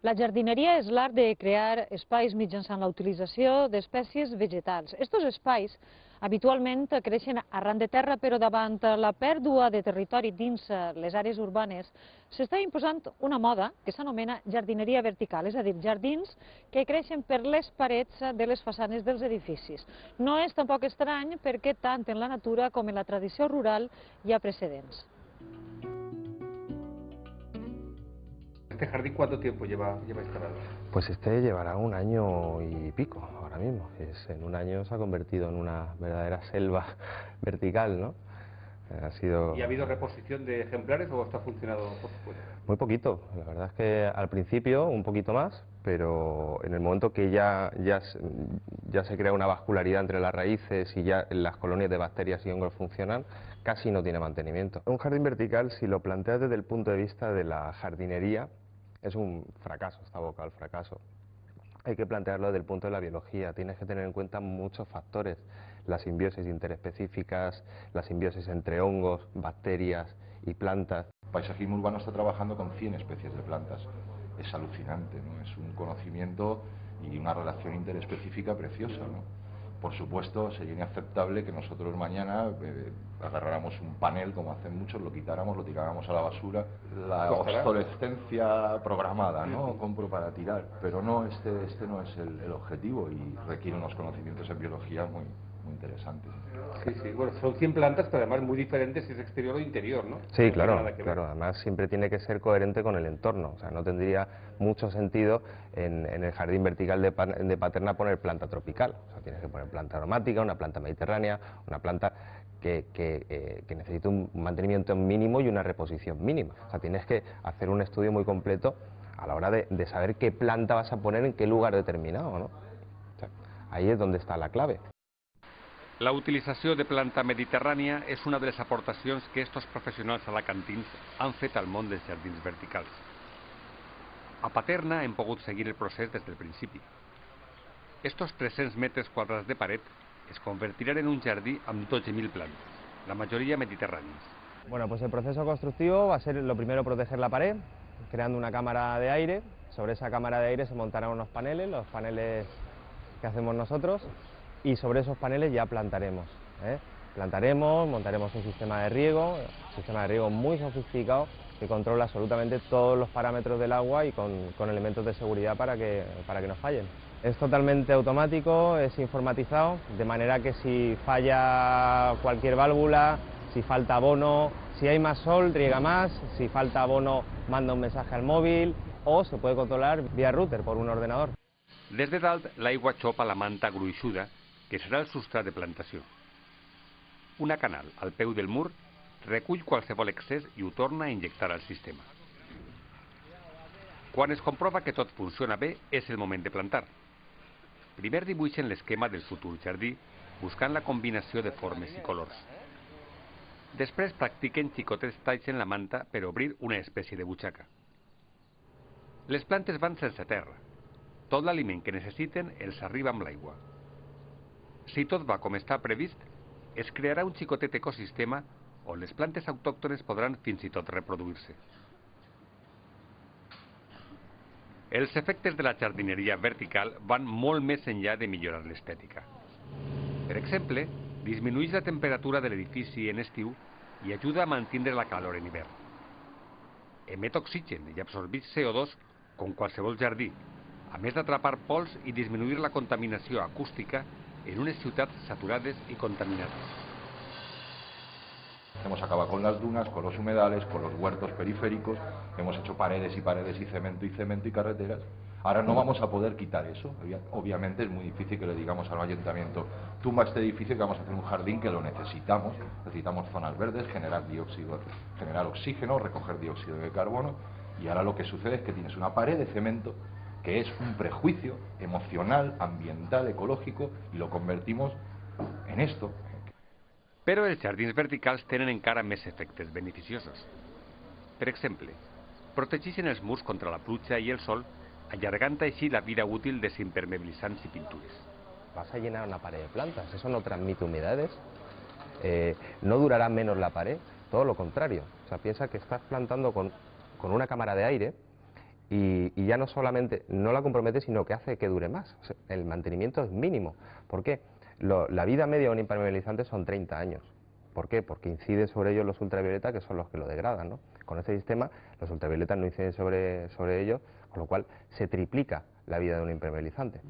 La jardineria és l'art de crear espais mitjançant la utilització d'espècies vegetals. Estos espais habitualment creixen arran de terra, però davant la pèrdua de territori dins les àrees urbanes s'està imposant una moda que s'anomena jardineria vertical, és a dir, jardins que creixen per les parets de les façanes dels edificis. No és tampoc estrany perquè tant en la natura com en la tradició rural hi ha precedents. ¿Este jardín cuánto tiempo lleva, lleva instalado? Pues este llevará un año y pico ahora mismo. Es, en un año se ha convertido en una verdadera selva vertical, ¿no? Ha sido... ¿Y ha habido reposición de ejemplares o está funcionado por supuesto? Muy poquito. La verdad es que al principio un poquito más, pero en el momento que ya, ya, ya se crea una vascularidad entre las raíces y ya las colonias de bacterias y hongos funcionan, casi no tiene mantenimiento. Un jardín vertical, si lo planteas desde el punto de vista de la jardinería, es un fracaso, está boca al fracaso. Hay que plantearlo desde el punto de la biología, tienes que tener en cuenta muchos factores, las simbiosis interespecíficas, las simbiosis entre hongos, bacterias y plantas. El paisajismo urbano está trabajando con 100 especies de plantas, es alucinante, ¿no? es un conocimiento y una relación interespecífica preciosa. ¿no? Por supuesto, sería inaceptable que nosotros mañana eh, agarráramos un panel, como hacen muchos, lo quitáramos, lo tiráramos a la basura. La obsolescencia programada, ¿no? Compro para tirar. Pero no, este, este no es el, el objetivo y requiere unos conocimientos en biología muy, muy interesantes. Sí, sí, bueno, son 100 plantas, pero además muy diferentes si es exterior o interior, ¿no? Sí, claro, claro, además siempre tiene que ser coherente con el entorno, o sea, no tendría mucho sentido en, el jardín vertical de, de, Paterna poner planta tropical, o sea, tienes que poner planta aromática, una planta mediterránea, una planta que, que, eh, que necesita un mantenimiento mínimo y una reposición mínima, o sea, tienes que hacer un estudio muy completo a la hora de, de saber qué planta vas a poner en qué lugar determinado, ¿no? O sea, ahí es donde está la clave. La utilització de planta mediterrània és una de les aportacions que estos professionals alacantins han fet al món dels jardins verticals. A Paterna hem seguir el procés des del principi. Estos 300 metres quadrats de paret es convertiran en un jardí amb 12.000 plantas, la mayoría mediterráneas. Bueno, pues el proceso constructivo va a ser lo primero proteger la pared, creando una cámara de aire. Sobre esa cámara de aire se montarán unos paneles, los paneles que hacemos nosotros, y sobre esos paneles ya plantaremos. ¿eh? Plantaremos, montaremos un sistema de riego, un sistema de riego muy sofisticado que controla absolutamente todos los parámetros del agua y con, con elementos de seguridad para que, para que no fallen. Es totalmente automático, es informatizado, de manera que si falla cualquier válvula, si falta abono, si hay más sol, riega más, si falta abono, manda un mensaje al móvil o se puede controlar vía router por un ordenador. Des de dalt, l'aigua xopa la manta gruixuda que serà el substrat de plantació. Una canal al peu del mur recull qualsevol excés i ho torna a injectar al sistema. Quan es comprova que tot funciona bé, és el moment de plantar. Primer dibuixen l'esquema del futur jardí, buscant la combinació de formes i colors. Després practiquen xicotets talls en la manta per obrir una espècie de butxaca. Les plantes van sense terra. Tot l'aliment que necessiten els arriba amb l'aigua. Si tot va com està previst, es crearà un xicotet ecosistema on les plantes autòctones podran fins i tot reproduir-se. Els efectes de la jardineria vertical van molt més enllà de millorar l'estètica. Per exemple, disminueix la temperatura de l'edifici en estiu i ajuda a mantenir la calor en hivern. Emet oxigen i absorbeix CO2 com qualsevol jardí, a més d'atrapar pols i disminuir la contaminació acústica en unas ciudades saturadas y contaminadas. Hemos acabado con las dunas, con los humedales, con los huertos periféricos, hemos hecho paredes y paredes y cemento y cemento y carreteras. Ahora no vamos a poder quitar eso. Obviamente es muy difícil que le digamos al ayuntamiento, tumba este edificio que vamos a hacer un jardín que lo necesitamos. Necesitamos zonas verdes, generar dióxido, generar oxígeno, recoger dióxido de carbono. Y ahora lo que sucede es que tienes una pared de cemento que es un prejuicio emocional, ambiental, ecológico, y lo convertimos en esto. Però els jardins verticals tenen encara més efectes beneficiosos. Per exemple, protegeixen els murs contra la pluja i el sol, allargant així la vida útil de impermeabilitzants i pintures. Vas a llenar una pared de plantas, eso no transmite humedades, eh, no durará menos la pared, todo lo contrario. O sea, piensa que estás plantando con, con una cámara de aire y, ya no solamente no la compromete, sino que hace que dure más. el mantenimiento es mínimo. ¿Por qué? la vida media de un impermeabilizante son 30 años. ¿Por qué? Porque inciden sobre ellos los ultravioletas, que son los que lo degradan. ¿no? Con este sistema, los ultravioletas no inciden sobre, sobre ellos, con lo cual se triplica la vida de un impermeabilizante.